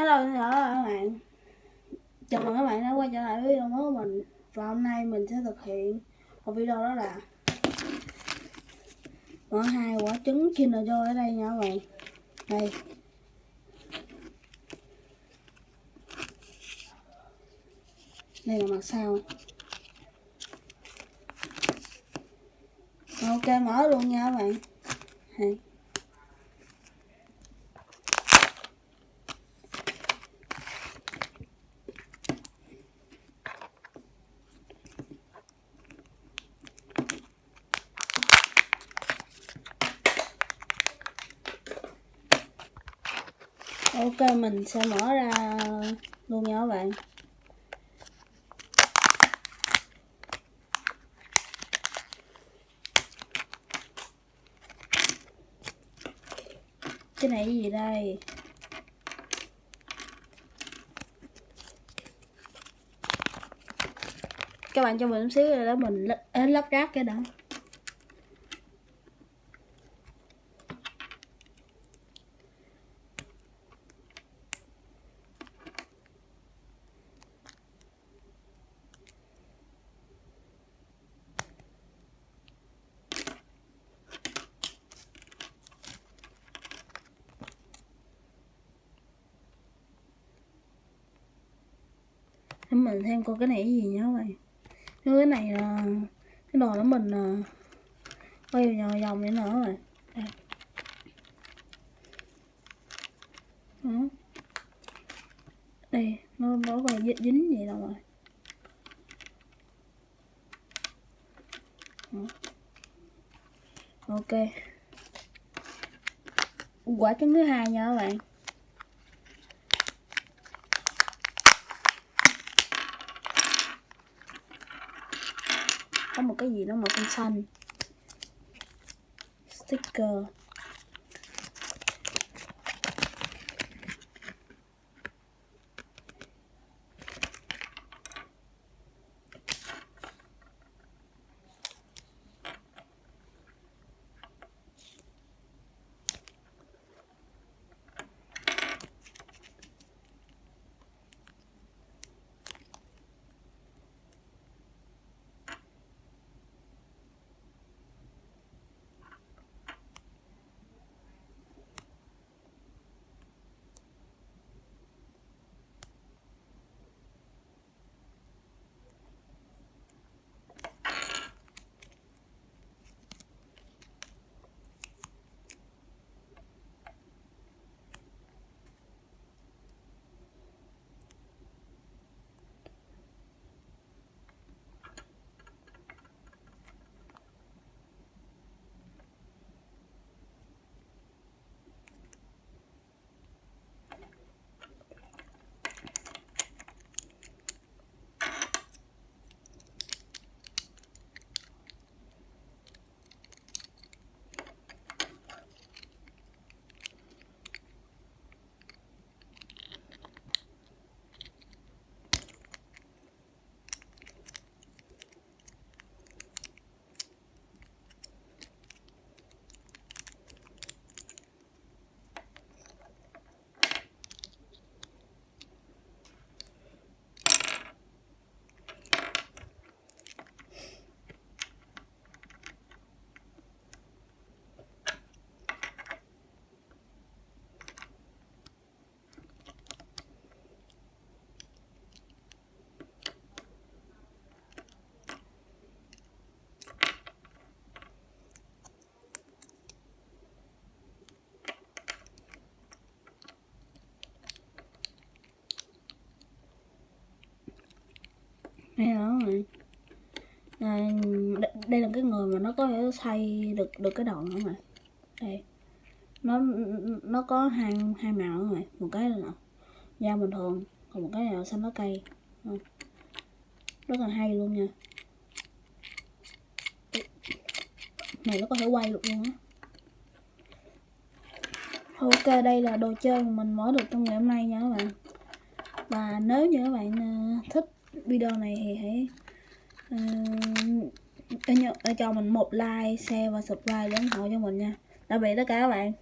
Hello, xin chào các bạn. Chào mừng các bạn đã quay trở lại với video mới của mình. Và hôm nay mình sẽ thực hiện một video đó là Mở hai quả trứng Kinder Joy ở đây nha các bạn. Đây. Đây là mặt sau. Ok, mở luôn nha các bạn. Đây. Ok, mình sẽ mở ra luôn nha các bạn. Cái này cái gì đây? Các bạn cho mình xíu rồi đó mình lắp ráp cái đó để mình xem coi cái này cái gì nhá các bạn cái này là cái đồ đó mình ờ, quay vòng vòng vậy nữa rồi đây. Đó. đây, nó nó còn dính gì đâu rồi Đó. ok quả trứng thứ hai nha các bạn có một cái gì đó màu xanh xanh. Sticker. Hay đó này đây, đây là cái người mà nó có thể xây được được cái đoạn nữa mà. Đây. Nó nó có hai hai màu rồi một cái là da bình thường còn một cái là xanh lá cây. Rất là hay luôn nha. Này nó có thể quay được luôn á. Ok đây là đồ chơi mà mình mở được trong ngày hôm nay nha các bạn. Và nếu như các bạn ờ, thích video này thì hãy uh, cho mình một like, share và subscribe để ủng hộ cho mình nha. Tạm biệt tất cả các bạn.